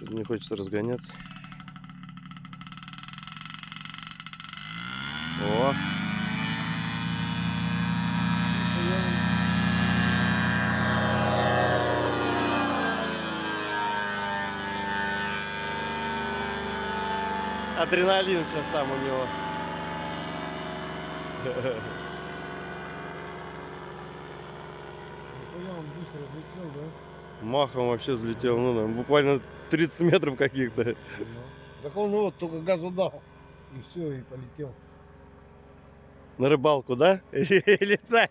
Что-то не хочется разгоняться. О, адреналин сейчас там у него. Нихуя он быстро взлетел, да? Махом вообще взлетел, ну там буквально 30 метров каких-то. Ну. Так он вот только газу дал. И все, и полетел. На рыбалку, да? И летать.